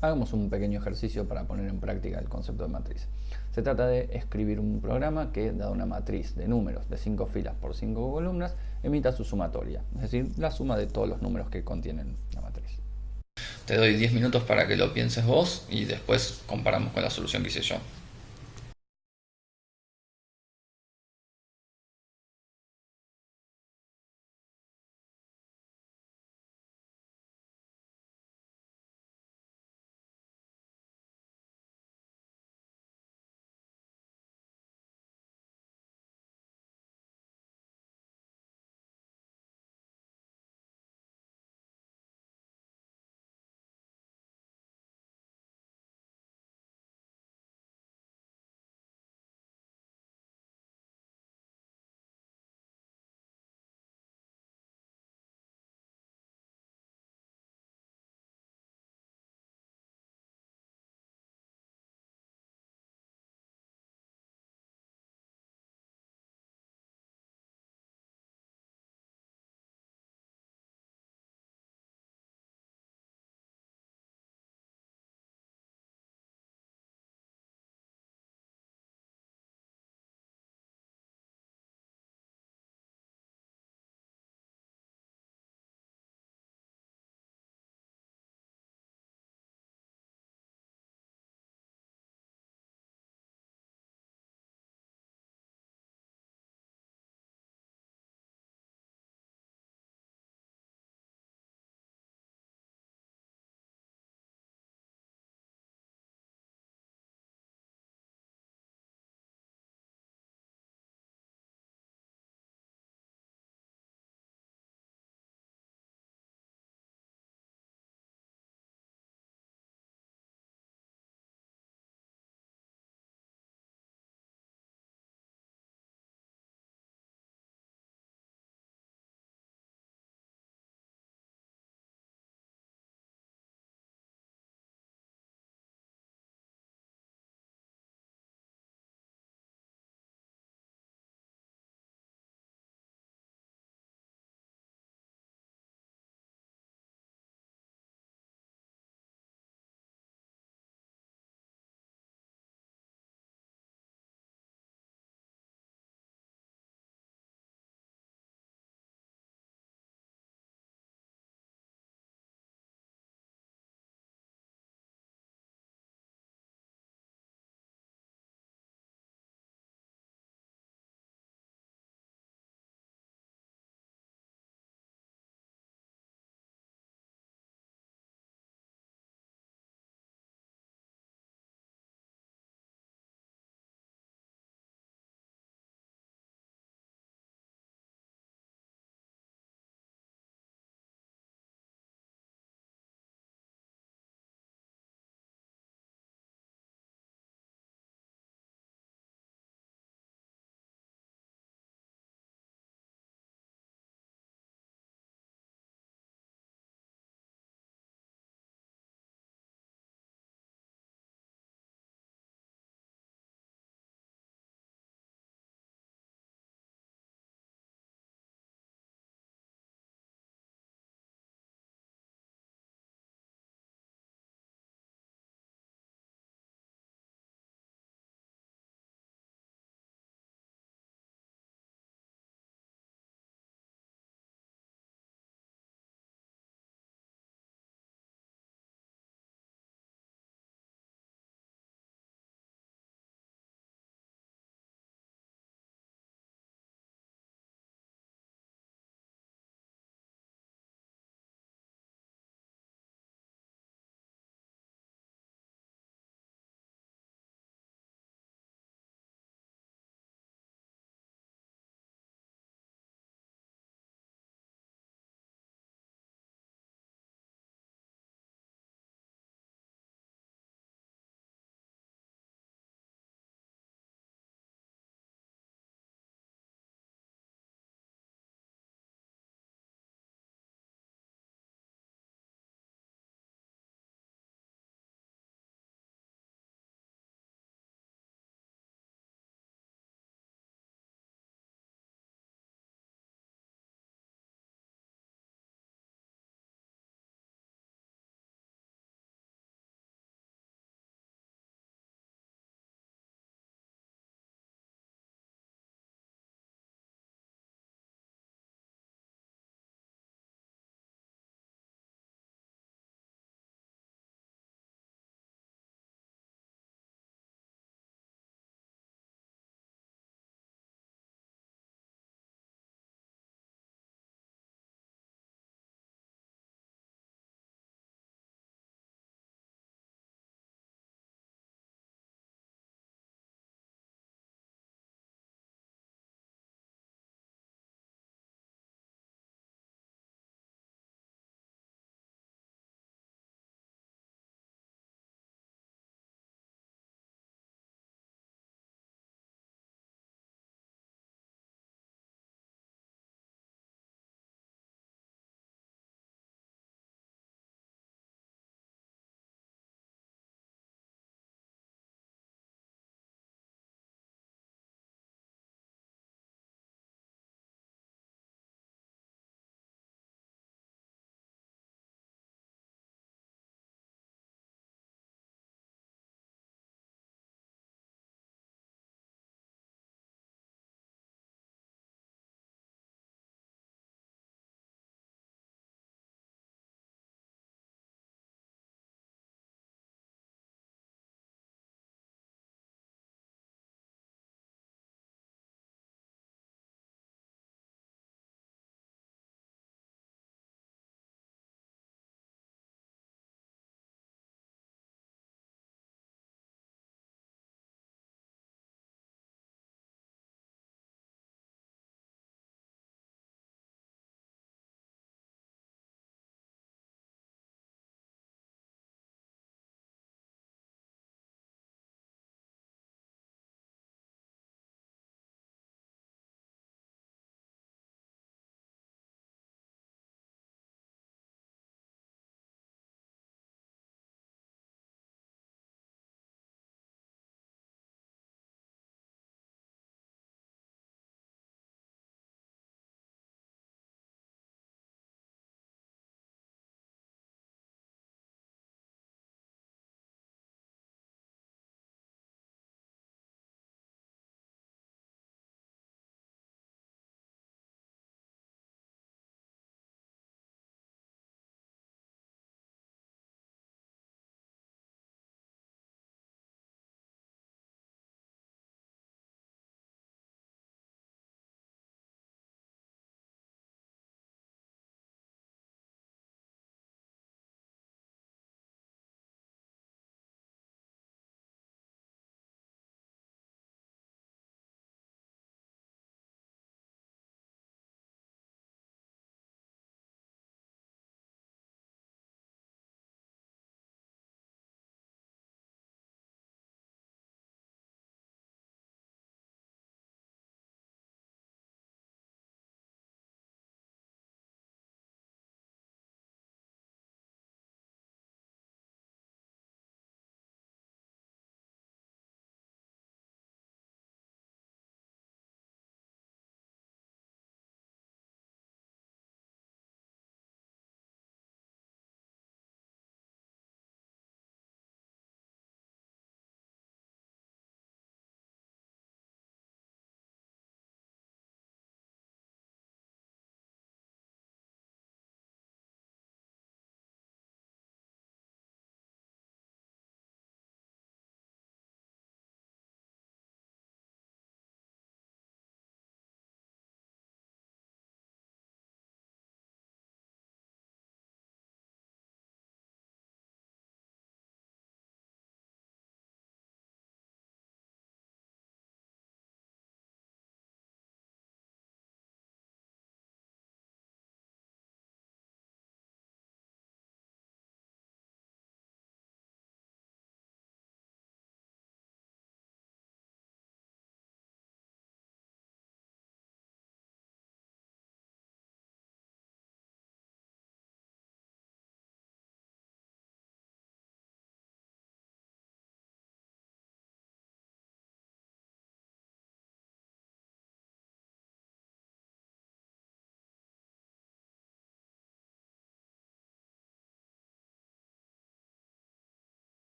Hagamos un pequeño ejercicio para poner en práctica el concepto de matriz. Se trata de escribir un programa que, dada una matriz de números de 5 filas por 5 columnas, emita su sumatoria, es decir, la suma de todos los números que contienen la matriz. Te doy 10 minutos para que lo pienses vos y después comparamos con la solución que hice yo.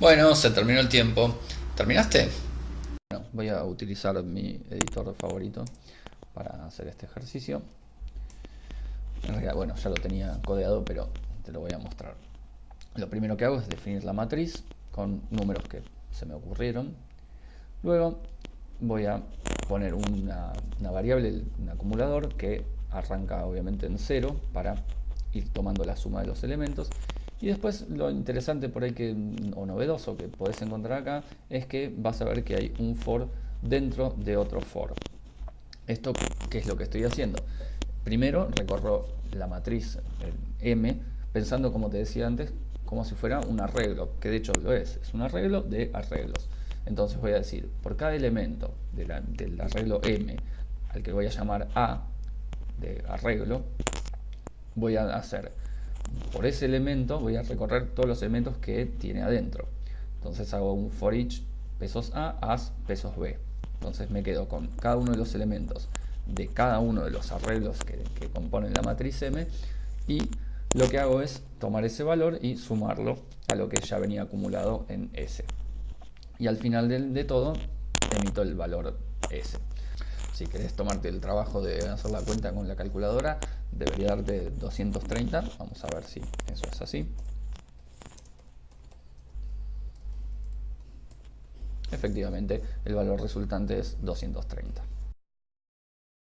Bueno, se terminó el tiempo. ¿Terminaste? Voy a utilizar mi editor favorito para hacer este ejercicio. Bueno, ya lo tenía codeado, pero te lo voy a mostrar. Lo primero que hago es definir la matriz con números que se me ocurrieron. Luego voy a poner una, variable, un acumulador que arranca obviamente en cero para ir tomando la suma de los elementos. Y después lo interesante por ahí que, o novedoso que podés encontrar acá es que vas a ver que hay un for dentro de otro for. ¿Esto qué es lo que estoy haciendo? Primero recorro la matriz M pensando, como te decía antes, como si fuera un arreglo, que de hecho lo es, es un arreglo de arreglos. Entonces voy a decir, por cada elemento del arreglo M, al que voy a llamar A de arreglo, voy a hacer, por ese elemento voy a recorrer todos los elementos que tiene adentro. Entonces hago un for each pesos A, as pesos B. Entonces me quedo con cada uno de los elementos de cada uno de los arreglos que, componen la matriz M y lo que hago es tomar ese valor y sumarlo a lo que ya venía acumulado en S. Y al final de, todo emito el valor S. Si querés tomarte el trabajo de hacer la cuenta con la calculadora, debería darte 230. Vamos a ver si eso es así. Efectivamente, el valor resultante es 230.